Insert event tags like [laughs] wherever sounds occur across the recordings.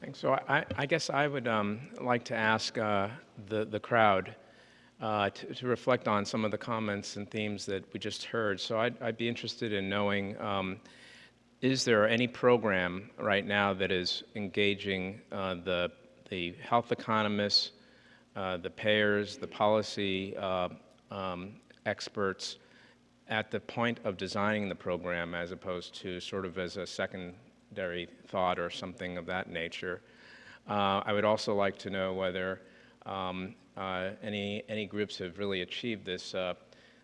Thanks. So I, I guess I would um, like to ask uh, the, the crowd uh, to, to, reflect on some of the comments and themes that we just heard. So I'd, I'd be interested in knowing, um, is there any program right now that is engaging uh, the, the health economists, uh, the payers, the policy uh, um, experts at the point of designing the program as opposed to sort of as a secondary thought or something of that nature? Uh, I would also like to know whether um, uh, any, any groups have really achieved this, uh,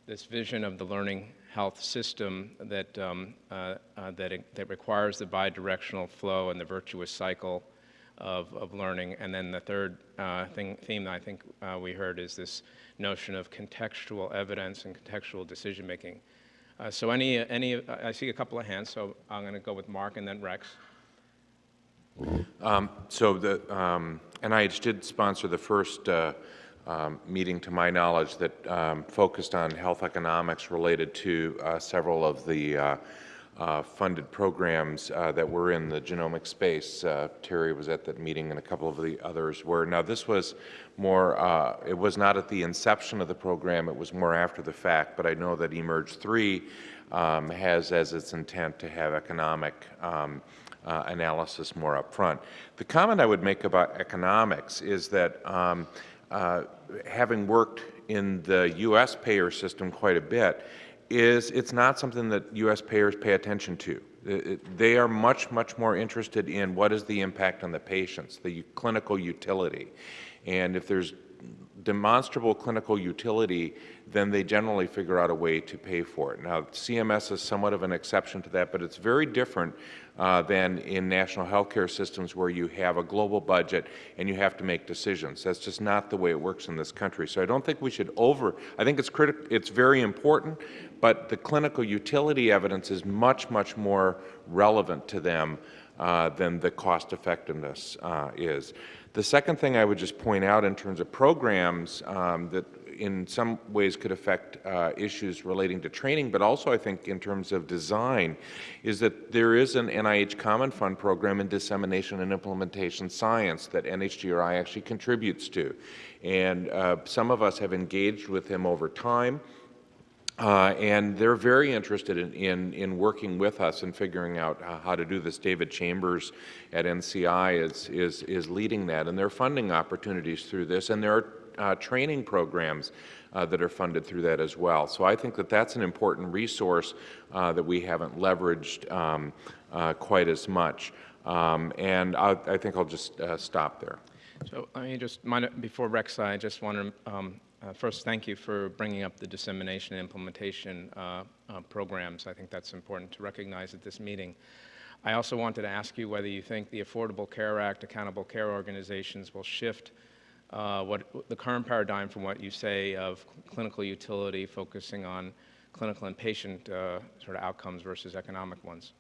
this vision of the learning health system that, um, uh, uh, that, it, that requires the bidirectional flow and the virtuous cycle of, of learning. And then the third uh, thing, theme that I think we heard is this notion of contextual evidence and contextual decision making. So any, any, I see a couple of hands, so I'm going to go with Mark and then Rex. Um, so the um, NIH did sponsor the first uh, um, meeting, to my knowledge, that um, focused on health economics related to uh, several of the uh, uh funded programs uh, that were in the genomic space. Uh, Terry was at that meeting and a couple of the others were. Now this was more, it was not at the inception of the program, it was more after the fact, but I know that eMERGE 3 um, has as its intent to have economic um, uh, analysis more up front. The comment I would make about economics is that um, uh, having worked in the U.S. payer system quite a bit, is it's not something that U.S. payers pay attention to. They are much, much more interested in what is the impact on the patients, the clinical utility. And if there's demonstrable clinical utility, then they generally figure out a way to pay for it. Now, CMS is somewhat of an exception to that, but it's very different uh, than in national healthcare systems where you have a global budget and you have to make decisions. That's just not the way it works in this country. So I don't think we should over, I think it's critical, it's very important, but the clinical utility evidence is much, much more relevant to them uh, than the cost effectiveness uh, is. The second thing I would just point out in terms of programs um, that in some ways could affect uh, issues relating to training, but also I think in terms of design, is that there is an NIH Common Fund program in dissemination and implementation science that NHGRI actually contributes to. And uh, some of us have engaged with him over time. Uh, and they're very interested in, in, in, working with us and figuring out uh, how to do this. David Chambers at NCI is, is, is leading that, and there are funding opportunities through this, and there are uh, training programs uh, that are funded through that as well. So I think that that's an important resource uh, that we haven't leveraged um, quite as much. Um, and I, I, think I'll just stop there. So let me just, before Rex, I just want to um, uh, first thank you for bringing up the dissemination and implementation programs. I think that's important to recognize at this meeting. I also wanted to ask you whether you think the Affordable Care Act accountable care organizations will shift uh, what the current paradigm from what you say of clinical utility focusing on clinical and patient uh, sort of outcomes versus economic ones?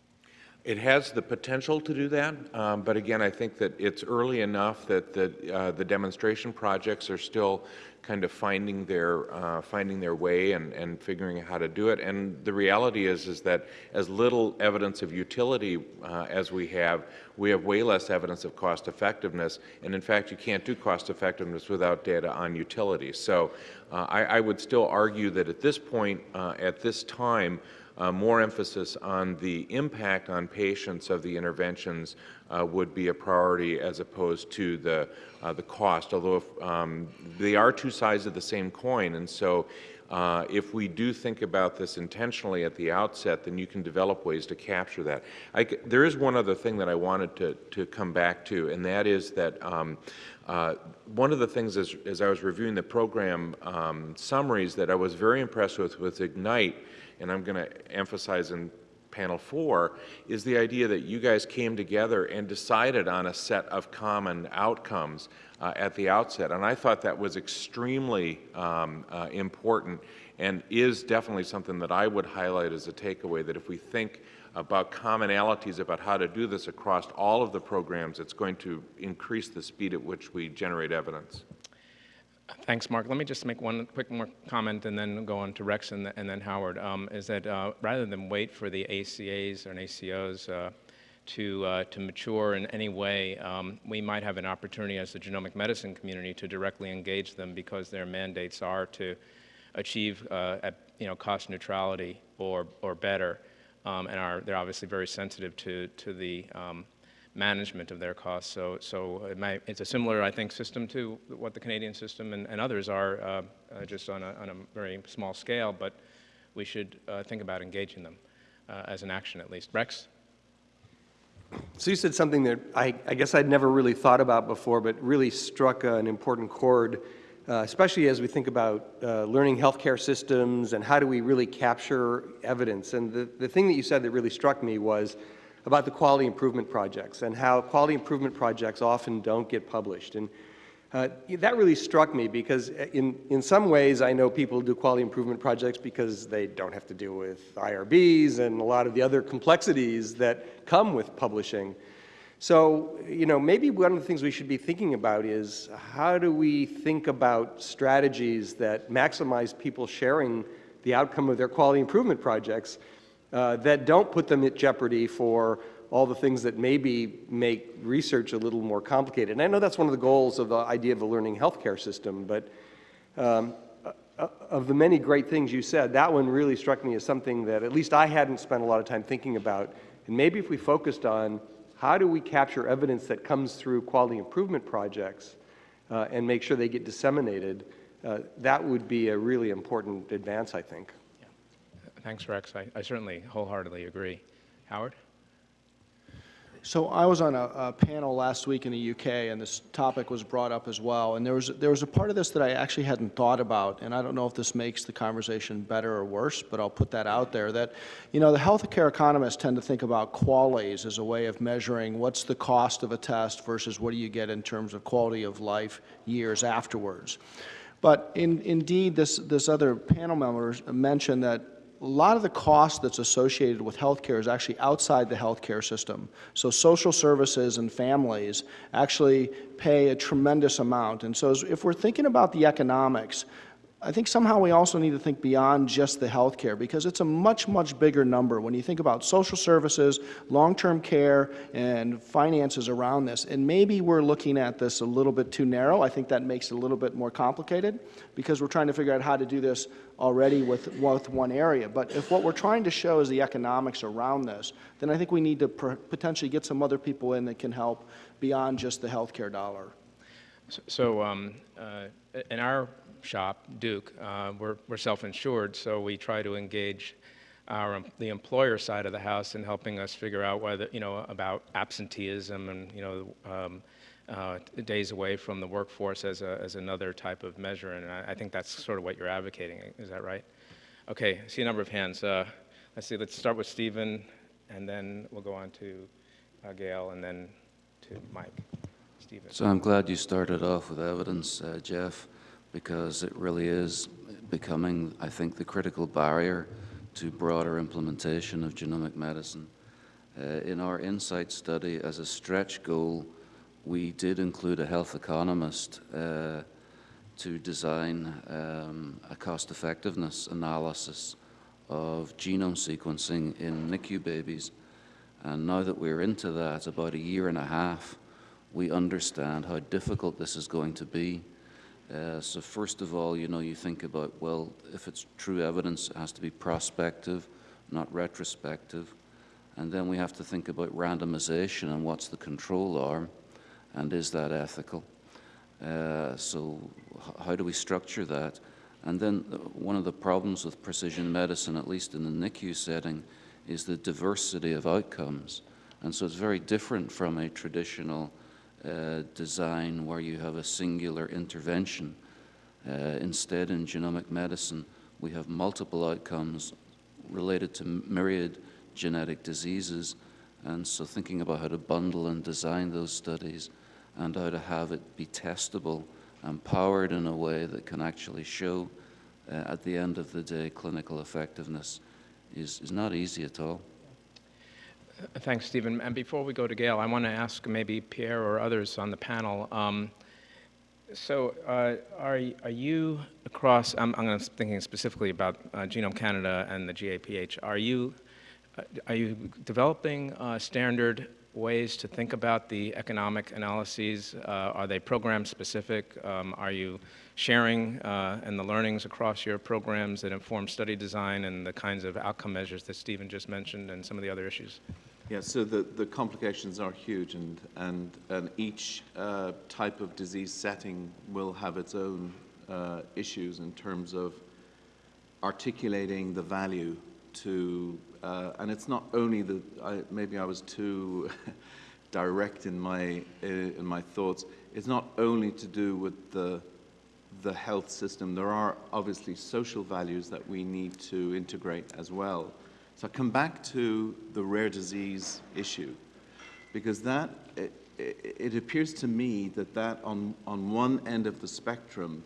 It has the potential to do that, um, but again, I think that it's early enough that the, uh, the demonstration projects are still kind of finding their, uh, finding their way and, and figuring out how to do it. And the reality is, is that as little evidence of utility uh, as we have, we have way less evidence of cost effectiveness. And in fact, you can't do cost effectiveness without data on utility. So uh, I, I, would still argue that at this point, uh, at this time, uh, more emphasis on the impact on patients of the interventions uh, would be a priority as opposed to the, uh, the cost, although if, um, they are two sides of the same coin. And so uh, if we do think about this intentionally at the outset, then you can develop ways to capture that. I, there is one other thing that I wanted to, to come back to, and that is that um, uh, one of the things as, as, I was reviewing the program um, summaries that I was very impressed with with Ignite and I'm going to emphasize in panel four, is the idea that you guys came together and decided on a set of common outcomes uh, at the outset. And I thought that was extremely um, uh, important and is definitely something that I would highlight as a takeaway, that if we think about commonalities about how to do this across all of the programs, it's going to increase the speed at which we generate evidence. Thanks, Mark. Let me just make one quick more comment and then go on to Rex and, and then Howard. Um, is that uh, rather than wait for the ACAs or ACOs uh, to, uh, to mature in any way, um, we might have an opportunity as the genomic medicine community to directly engage them because their mandates are to achieve uh, at, you know, cost neutrality or, or better. Um, and are, they're obviously very sensitive to, to the um, management of their costs. So, so it might, it's a similar, I think, system to what the Canadian system and, and others are, uh, uh, just on a, on a very small scale, but we should uh, think about engaging them uh, as an action at least. Rex? So you said something that I, I guess I'd never really thought about before, but really struck an important chord, uh, especially as we think about uh, learning healthcare systems and how do we really capture evidence. And the, the thing that you said that really struck me was about the quality improvement projects and how quality improvement projects often don't get published. And uh, that really struck me because uh, in, in some ways I know people do quality improvement projects because they don't have to deal with IRBs and a lot of the other complexities that come with publishing. So, you know, maybe one of the things we should be thinking about is how do we think about strategies that maximize people sharing the outcome of their quality improvement projects uh, that don't put them at jeopardy for all the things that maybe make research a little more complicated. And I know that's one of the goals of the idea of a learning healthcare system, but um, uh, of the many great things you said, that one really struck me as something that at least I hadn't spent a lot of time thinking about. And maybe if we focused on how do we capture evidence that comes through quality improvement projects uh, and make sure they get disseminated, uh, that would be a really important advance, I think. Thanks, Rex. I, I certainly wholeheartedly agree. Howard? So I was on a, a, panel last week in the UK, and this topic was brought up as well. And there was there was a part of this that I actually hadn't thought about, and I don't know if this makes the conversation better or worse, but I'll put that out there. That you know the healthcare economists tend to think about QALYs as a way of measuring what's the cost of a test versus what do you get in terms of quality of life years afterwards. But in, indeed, this this other panel member mentioned that a lot of the cost that's associated with healthcare is actually outside the healthcare system. So social services and families actually pay a tremendous amount. And so if we're thinking about the economics, I think somehow we also need to think beyond just the health care because it's a much, much bigger number when you think about social services, long-term care, and finances around this. And maybe we're looking at this a little bit too narrow. I think that makes it a little bit more complicated because we're trying to figure out how to do this already with, with one area. But if what we're trying to show is the economics around this, then I think we need to potentially get some other people in that can help beyond just the health care dollar. So, so um, uh, in our shop, Duke, uh, we're, we're self-insured, so we try to engage our, the employer side of the house in helping us figure out whether, you know, about absenteeism and, you know, um, uh, days away from the workforce as, a, as another type of measure, and I, I, think that's sort of what you're advocating. Is that right? Okay, I see a number of hands. Uh, let's see, let's start with Stephen, and then we'll go on to uh, Gail, and then to Mike. Stephen. So I'm glad you started off with evidence, uh, Jeff because it really is becoming, I think, the critical barrier to broader implementation of genomic medicine. Uh, in our INSIGHT study, as a stretch goal, we did include a health economist uh, to design um, a cost-effectiveness analysis of genome sequencing in NICU babies. And now that we're into that, about a year and a half, we understand how difficult this is going to be uh, so first of all, you know, you think about, well, if it's true evidence, it has to be prospective, not retrospective. And then we have to think about randomization and what's the control arm, and is that ethical? Uh, so how do we structure that? And then uh, one of the problems with precision medicine, at least in the NICU setting, is the diversity of outcomes. And so it's very different from a traditional uh, design where you have a singular intervention. Uh, instead, in genomic medicine, we have multiple outcomes related to myriad genetic diseases. And so thinking about how to bundle and design those studies and how to have it be testable and powered in a way that can actually show uh, at the end of the day clinical effectiveness is, is not easy at all. Thanks, Stephen. And before we go to Gail, I want to ask maybe Pierre or others on the panel. Um, so uh, are, are you across, I'm, I'm thinking specifically about uh, Genome Canada and the GAPH, are you uh, are you developing standard ways to think about the economic analyses? Uh, Are they program-specific? Um, Are you sharing uh, in the learnings across your programs that inform study design and the kinds of outcome measures that Stephen just mentioned and some of the other issues? Yeah, so the, the complications are huge, and, and, and each uh, type of disease setting will have its own uh, issues in terms of articulating the value to, uh, and it's not only that I, maybe I was too [laughs] direct in my, uh, in my thoughts, it's not only to do with the, the health system. There are obviously social values that we need to integrate as well. So I come back to the rare disease issue, because that, it, it appears to me that that on, on one end of the spectrum,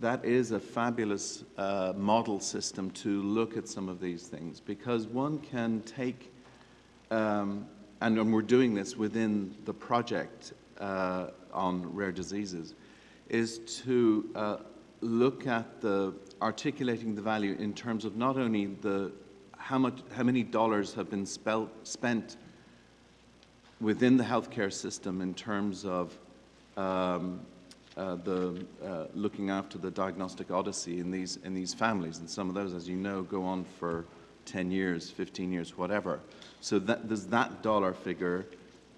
that is a fabulous uh, model system to look at some of these things, because one can take, um, and, and we're doing this within the project uh, on rare diseases, is to uh, look at the articulating the value in terms of not only the how much how many dollars have been spelt, spent within the healthcare system in terms of um, uh, the uh, looking after the diagnostic odyssey in these in these families, and some of those, as you know, go on for 10 years, 15 years, whatever. So that there's that dollar figure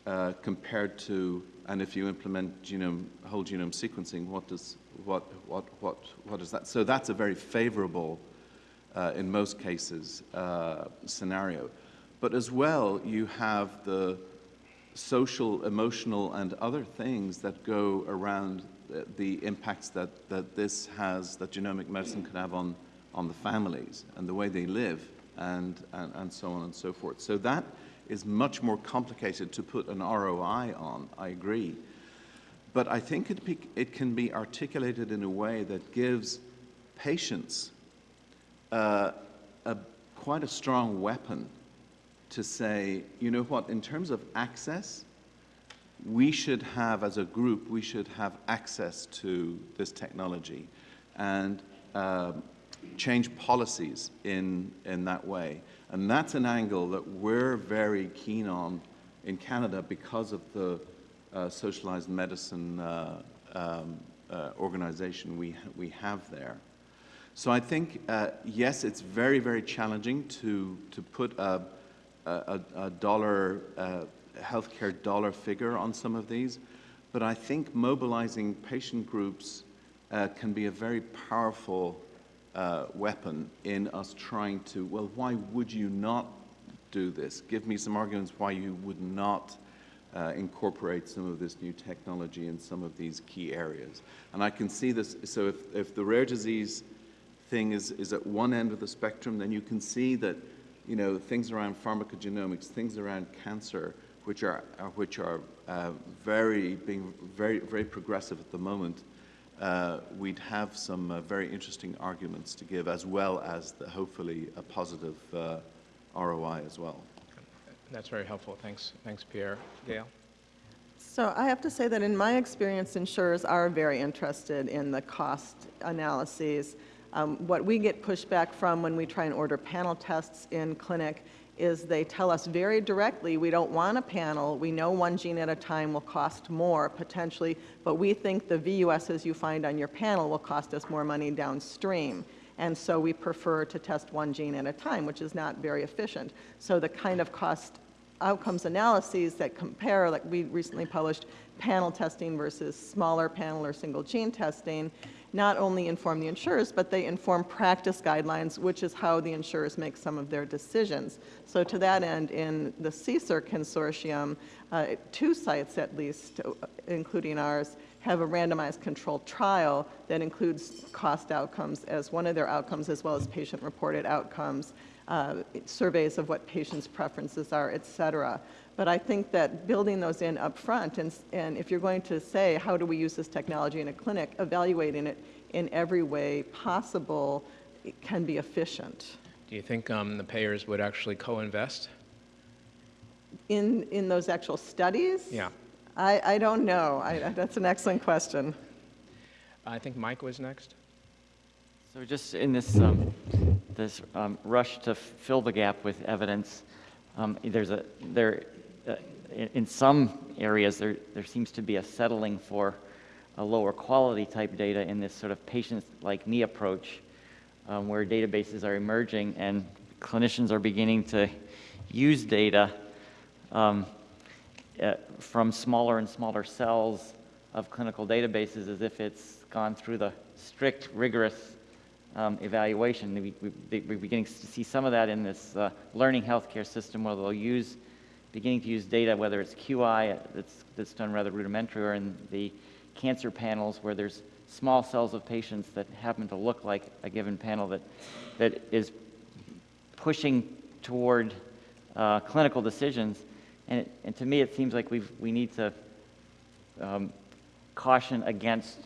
uh, compared to, and if you implement genome whole genome sequencing, what does what what what what is that? So that's a very favorable, uh, in most cases, uh, scenario. But as well, you have the social, emotional, and other things that go around the, impacts that, that this has, that genomic medicine can have on, on the families and the way they live and, and, and so on and so forth. So that is much more complicated to put an ROI on, I agree. But I think it, be, it can be articulated in a way that gives patients uh, a, quite a strong weapon to say, you know what, in terms of access, we should have, as a group, we should have access to this technology and um, change policies in, in that way. And that's an angle that we're very keen on in Canada because of the uh, socialized medicine uh, um, uh, organization we, we have there. So I think, uh, yes, it's very, very challenging to, to put a, a, a dollar, uh, healthcare dollar figure on some of these, but I think mobilizing patient groups uh, can be a very powerful uh, weapon in us trying to, well, why would you not do this? Give me some arguments why you would not uh, incorporate some of this new technology in some of these key areas. And I can see this, so if, if the rare disease thing is, is at one end of the spectrum, then you can see that you know, things around pharmacogenomics, things around cancer, which are, uh, which are uh, very, being very, very progressive at the moment, uh, we'd have some uh, very interesting arguments to give, as well as the, hopefully a positive uh, ROI as well. That's very helpful. Thanks, thanks, Pierre. Gail? So I have to say that in my experience, insurers are very interested in the cost analyses. Um, what we get pushback from when we try and order panel tests in clinic is they tell us very directly, we don't want a panel, we know one gene at a time will cost more potentially, but we think the VUSs you find on your panel will cost us more money downstream. And so we prefer to test one gene at a time, which is not very efficient. So the kind of cost outcomes analyses that compare, like we recently published panel testing versus smaller panel or single gene testing, not only inform the insurers, but they inform practice guidelines, which is how the insurers make some of their decisions. So to that end, in the CSER consortium, uh, two sites at least, including ours, have a randomized controlled trial that includes cost outcomes as one of their outcomes, as well as patient-reported outcomes, uh, surveys of what patients' preferences are, et cetera. But I think that building those in up front, and, and if you're going to say, how do we use this technology in a clinic, evaluating it in every way possible it can be efficient. Do you think um, the payers would actually co-invest? In, in those actual studies? Yeah. I, I don't know. I, that's an excellent question. I think Mike was next. So just in this, um, this um, rush to fill the gap with evidence, Um, There's a, there, in in some areas, there, there seems to be a settling for a lower quality type data in this sort of patient-like-me approach, um, where databases are emerging and clinicians are beginning to use data um, uh, from smaller and smaller cells of clinical databases as if it's gone through the strict, rigorous um, evaluation. We, we, we're beginning to see some of that in this uh, learning healthcare system where they'll use, beginning to use data, whether it's QI that's, that's done rather rudimentary or in the cancer panels where there's small cells of patients that happen to look like a given panel that, that is pushing toward uh, clinical decisions. And, it, and to me, it seems like we've, we need to um, caution against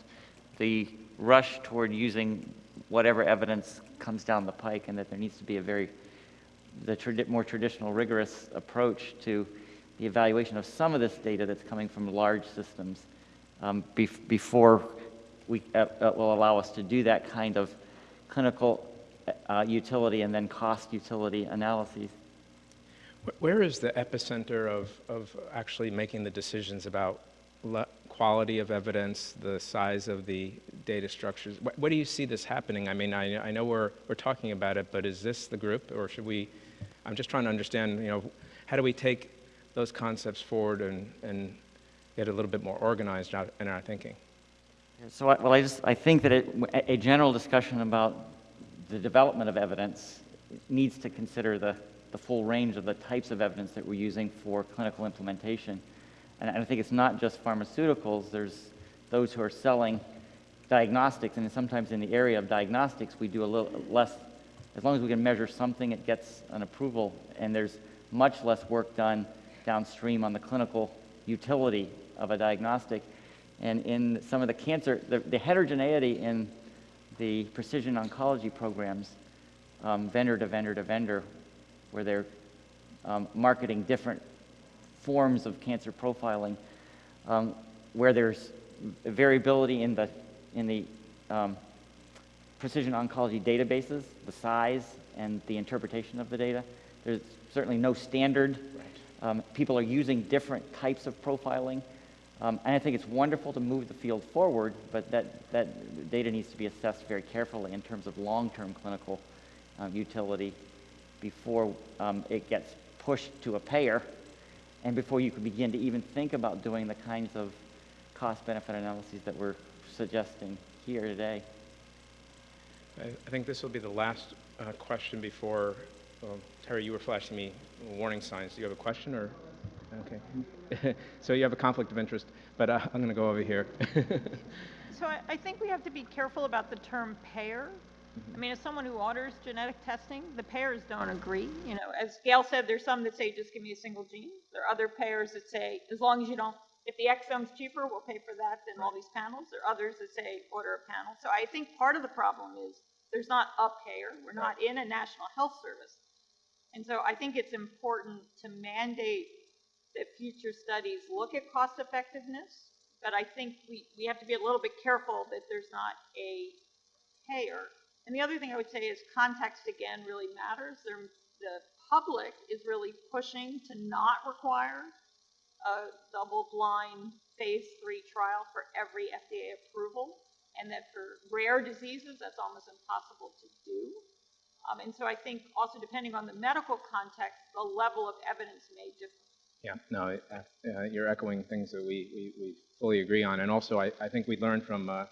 the rush toward using whatever evidence comes down the pike, and that there needs to be a very the tradi- more traditional, rigorous approach to the evaluation of some of this data that's coming from large systems um, bef- before we uh, uh, will allow us to do that kind of clinical uh, utility and then cost utility analyses. Where is the epicenter of, of actually making the decisions about quality of evidence, the size of the data structures? Wh- Where do you see this happening? I mean, I, I know we're, we're talking about it, but is this the group, or should we? I'm just trying to understand, you know, how do we take those concepts forward and, and get a little bit more organized in our thinking? So, I, well, I just I think that it, a general discussion about the development of evidence needs to consider the, the full range of the types of evidence that we're using for clinical implementation. And I think it's not just pharmaceuticals. There's those who are selling diagnostics, and sometimes in the area of diagnostics, we do a little less. As long as we can measure something, it gets an approval, and there's much less work done downstream on the clinical utility of a diagnostic. And in some of the cancer, the, the heterogeneity in the precision oncology programs, um, vendor to vendor to vendor, where they're um, marketing different forms of cancer profiling, um, where there's variability in the, in the um, precision oncology databases, the size and the interpretation of the data. There's certainly no standard. Um, people are using different types of profiling. Um, and I think it's wonderful to move the field forward, but that, that data needs to be assessed very carefully in terms of long-term clinical um, utility before um, it gets pushed to a payer and before you can begin to even think about doing the kinds of cost-benefit analyses that we're suggesting here today. I, I think this will be the last uh, question before, well, Terry, you were flashing me warning signs. Do you have a question or? Okay. [laughs] so you have a conflict of interest, but uh, I'm going to go over here. [laughs] So I, I think we have to be careful about the term payer. Mm-hmm. I mean, as someone who orders genetic testing, the payers don't agree. You know, as Gail said, there's some that say, just give me a single gene. There are other payers that say, as long as you don't, if the exome's cheaper, we'll pay for that than all these panels. There are others that say, order a panel. So I think part of the problem is there's not a payer. We're not in a national health service. And so I think it's important to mandate that future studies look at cost effectiveness. But I think we, we have to be a little bit careful that there's not a payer. And the other thing I would say is context again really matters. There, the public is really pushing to not require a double-blind phase three trial for every FDA approval, and that for rare diseases, that's almost impossible to do. Um, and so I think also depending on the medical context, the level of evidence may differ. Yeah, no, uh, you're echoing things that we, we, we fully agree on. And also, I, I think we learned from uh,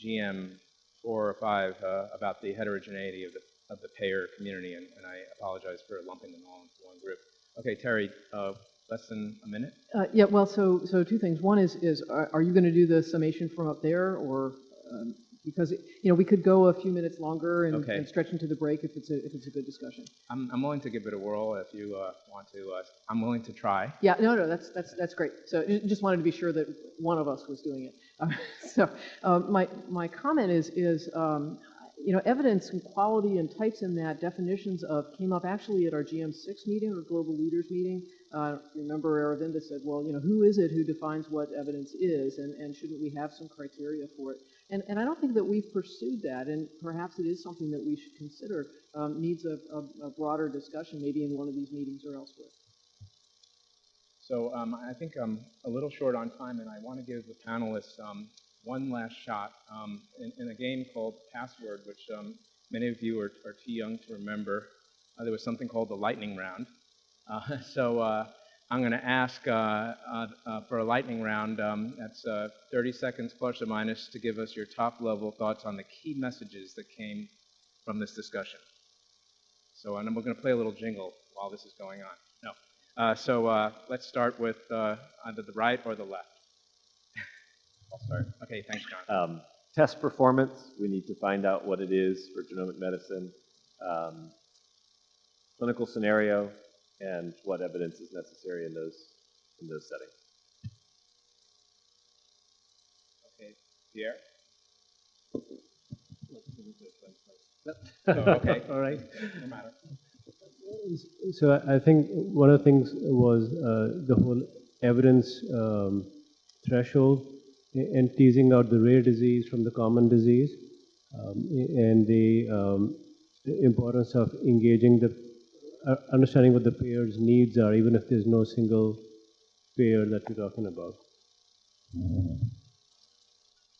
GM or five uh, about the heterogeneity of the, of the payer community, and, and I apologize for lumping them all into one group. Okay, Terry, uh, less than a minute? Uh, Yeah, well, so, so two things. One is, is are are you going to do the summation from up there, or, um, because, you know, we could go a few minutes longer and Okay. and stretch into the break if it's a, if it's a good discussion. I'm, I'm willing to give it a whirl if you uh, want to. Uh, I'm willing to try. Yeah, no, no, that's, that's, that's great. So just wanted to be sure that one of us was doing it. Uh, [laughs] So um, my, my comment is, is, um, you know, evidence and quality and types in that, definitions of, came up actually at our GM6 meeting, or Global Leaders meeting, uh, remember Aravinda said, well, you know, who is it who defines what evidence is, and, and shouldn't we have some criteria for it? And, and I don't think that we've pursued that, and perhaps it is something that we should consider, um, needs a, a, a broader discussion, maybe in one of these meetings or elsewhere. So um, I think I'm a little short on time, and I want to give the panelists um, one last shot um, in, in, a game called Password, which um, many of you are, are, too young to remember. Uh, there was something called the lightning round. Uh, [laughs] so uh, I'm going to ask uh, uh, uh, for a lightning round. Um, that's 30 seconds plus or minus to give us your top level thoughts on the key messages that came from this discussion. So and we're going to play a little jingle while this is going on. No. so let's start with either the right or the left. [laughs] I'll start. Okay, thanks, John. Um, test performance, we need to find out what it is for genomic medicine. Um, clinical scenario, and what evidence is necessary in those, in those settings. Okay, Pierre? oh, okay, [laughs] all right, no matter. So I think one of the things was uh, the whole evidence um, threshold and teasing out the rare disease from the common disease um, and the um, importance of engaging the understanding what the payer's needs are, even if there's no single payer that we're talking about.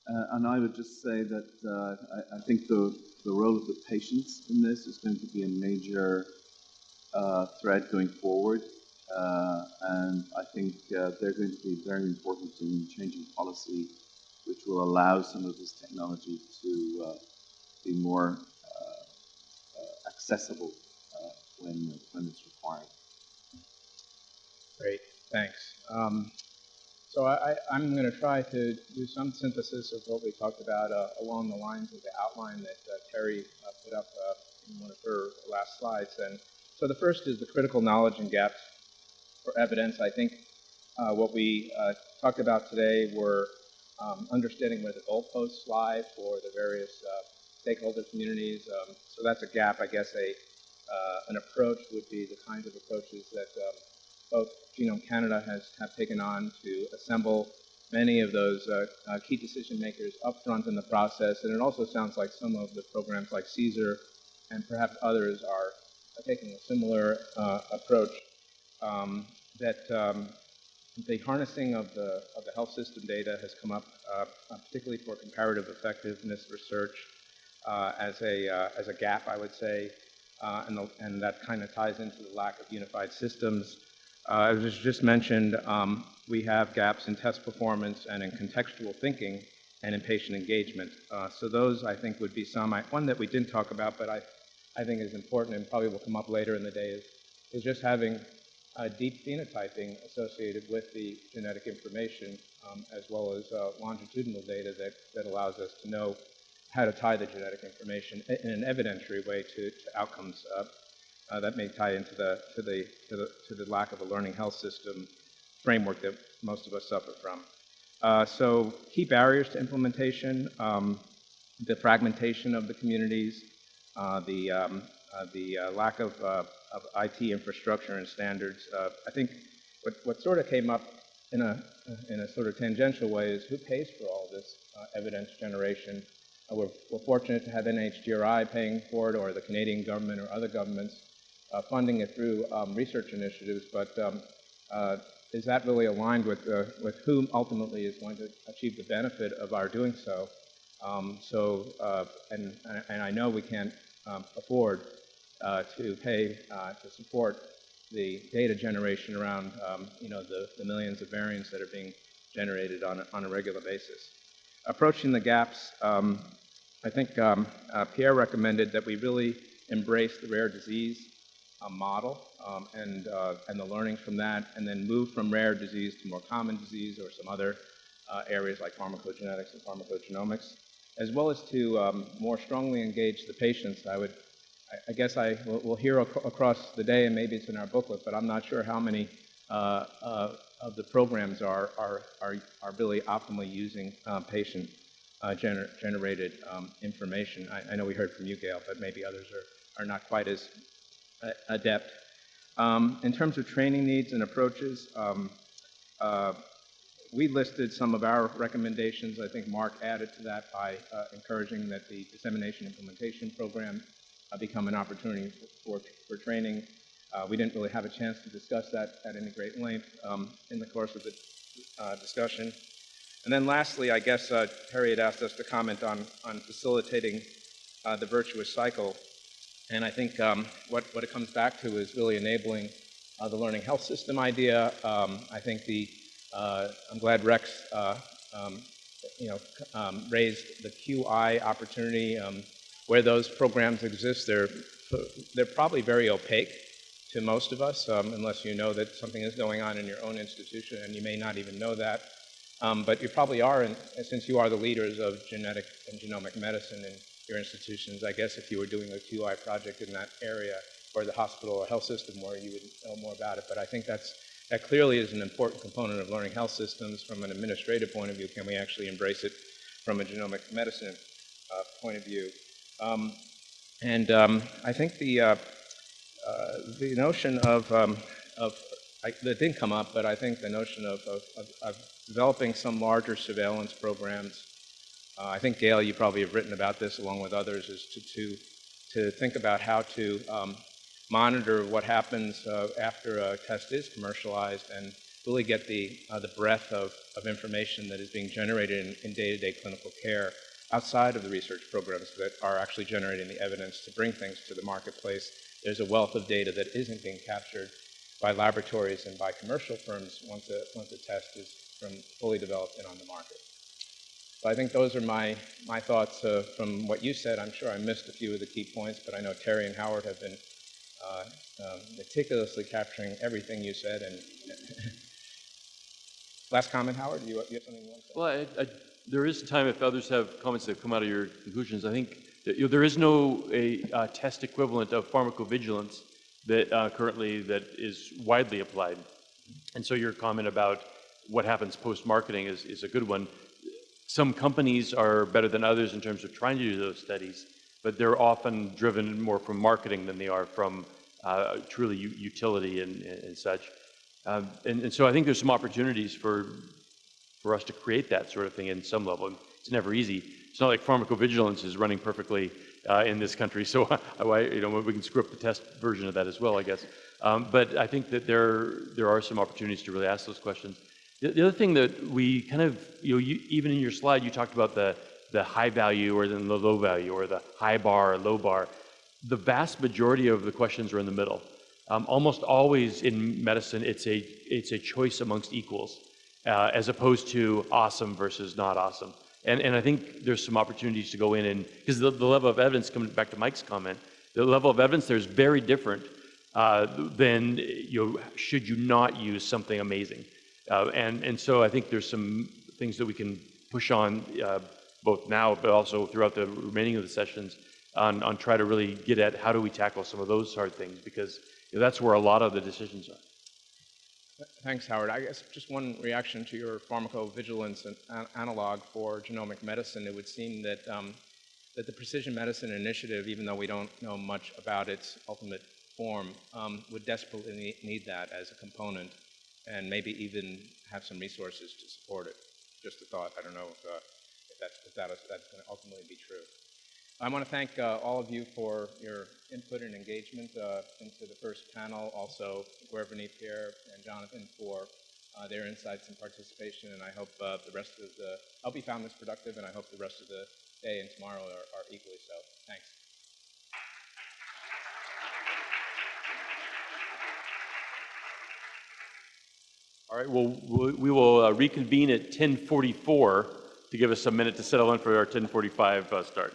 Uh, and I would just say that uh, I, I, think the, the role of the patients in this is going to be a major uh, thread going forward. Uh, and I think uh, they're going to be very important in changing policy, which will allow some of this technology to be more accessible when, when it's required. Great, thanks. Um, so I, am going to try to do some synthesis of what we talked about uh, along the lines of the outline that uh, Terry uh, put up uh, in one of her last slides. And so the first is the critical knowledge and gaps for evidence. I think uh, what we uh, talked about today were um, understanding where the goalposts lie for the various stakeholder communities. Um, so that's a gap, I guess, a an approach would be the kinds of approaches that um, both Genome Canada has have taken on to assemble many of those uh, uh, key decision makers up front in the process. And it also sounds like some of the programs like CSER and perhaps others are taking a similar uh, approach um, that um, the harnessing of the, of the health system data has come up, uh, particularly for comparative effectiveness research, uh, as, a, as a gap, I would say, uh, and, the, and, that kind of ties into the lack of unified systems. Uh, as was just mentioned, um, we have gaps in test performance and in contextual thinking and in patient engagement. Uh, so those, I think, would be some. I, one that we didn't talk about, but I, I think is important and probably will come up later in the day is, is just having deep phenotyping associated with the genetic information, um, as well as uh, longitudinal data that, that allows us to know how to tie the genetic information in an evidentiary way to, to outcomes. Uh, uh, that may tie into the to, the, to the, to the lack of a learning health system framework that most of us suffer from. Uh, so key barriers to implementation, um, the fragmentation of the communities, uh, the, um, uh, the uh, lack of, of, IT infrastructure and standards. I think what, what sort of came up in a, in a sort of tangential way is who pays for all this evidence generation we're, we're, fortunate to have NHGRI paying for it or the Canadian government or other governments uh, funding it through um, research initiatives, but um, uh, is that really aligned with, uh, with whom ultimately is going to achieve the benefit of our doing so? Um, so, uh, and, and I know we can't um, afford uh, to pay to support the data generation around, um, you know, the, the millions of variants that are being generated on a, on a regular basis approaching the gaps, um, I think um, uh, Pierre recommended that we really embrace the rare disease uh, model um, and, uh, and the learnings from that, and then move from rare disease to more common disease or some other uh, areas like pharmacogenetics and pharmacogenomics, as well as to um, more strongly engage the patients. I would, I, I guess I will we'll hear ac across the day, and maybe it's in our booklet, but I'm not sure how many of the programs are, are, are, are really optimally using uh, patient uh, gener generated um, information. I, I, know we heard from you, Gail, but maybe others are, are not quite as uh, adept. Um, in terms of training needs and approaches, um, uh, we listed some of our recommendations. I think Mark added to that by uh, encouraging that the dissemination implementation program uh, become an opportunity for, for training. Uh, we didn't really have a chance to discuss that at any great length um, in the course of the uh, discussion. And then lastly, I guess uh, Terry had asked us to comment on, on facilitating uh, the virtuous cycle. And I think um, what, what it comes back to is really enabling uh, the learning health system idea. Um, I think the, uh, I'm glad Rex, um, you know, um, raised the QI opportunity. Um, where those programs exist, they're, they're probably very opaque to most of us, um, unless you know that something is going on in your own institution, and you may not even know that. Um, but you probably are, in, since you are the leaders of genetic and genomic medicine in your institutions, I guess if you were doing a QI project in that area, or the hospital or health system where you would know more about it. But I think that's, that clearly is an important component of learning health systems from an administrative point of view. Can we actually embrace it from a genomic medicine uh, point of view? Um, and um, I think the, uh, the notion of, um, of I, that didn't come up, but I think the notion of, of, of, developing some larger surveillance programs, uh, I think, Gail, you probably have written about this along with others, is to, to, to think about how to um, monitor what happens uh, after a test is commercialized and really get the, uh, the breadth of, of information that is being generated in, in day-to-day clinical care outside of the research programs that are actually generating the evidence to bring things to the marketplace. There's a wealth of data that isn't being captured by laboratories and by commercial firms once a, once a test is from fully developed and on the market. So I think those are my, my thoughts uh, from what you said. I'm sure I missed a few of the key points, but I know Terry and Howard have been uh, um, meticulously capturing everything you said. And [laughs] last comment, Howard, you, you have something you want to say? Well, I, I, there is time if others have comments that come out of your conclusions. I think there is no a uh, test equivalent of pharmacovigilance that uh, currently that is widely applied. And so your comment about what happens post-marketing is, is a good one. Some companies are better than others in terms of trying to do those studies, but they're often driven more from marketing than they are from uh, truly utility and, and such. Um, and, and, so I think there's some opportunities for, for us to create that sort of thing in some level. It's never easy. It's not like pharmacovigilance is running perfectly uh, in this country, [laughs] so you know, we can script the test version of that as well, I guess. Um, but I think that there, there are some opportunities to really ask those questions. The, the other thing that we kind of, you know, you, even in your slide, you talked about the, the high value or then the low value or the high bar or low bar. The vast majority of the questions are in the middle. Um, almost always in medicine, it's a, it's a choice amongst equals, uh, as opposed to awesome versus not awesome. And, and I think there's some opportunities to go in and, because the, the level of evidence, coming back to Mike's comment, the level of evidence there is very different uh, than, you know, should you not use something amazing. Uh, and, and so I think there's some things that we can push on uh, both now, but also throughout the remaining of the sessions on, on try to really get at how do we tackle some of those hard things because you know, that's where a lot of the decisions are. Thanks, Howard. I guess just one reaction to your pharmacovigilance an analog for genomic medicine. It would seem that, um, that the precision medicine initiative, even though we don't know much about its ultimate form, um, would desperately need that as a component and maybe even have some resources to support it. Just a thought. I don't know if, uh, if, that's, if that's going to ultimately be true. I want to thank uh, all of you for your input and engagement uh, into the first panel, also Guervini, Pierre, and Jonathan for uh, their insights and participation, and I hope uh, the rest of the, I hope you found this productive, and I hope the rest of the day and tomorrow are, are equally so. Thanks. All right, well, we will uh, reconvene at 1044 to give us a minute to settle in for our 1045 uh, start.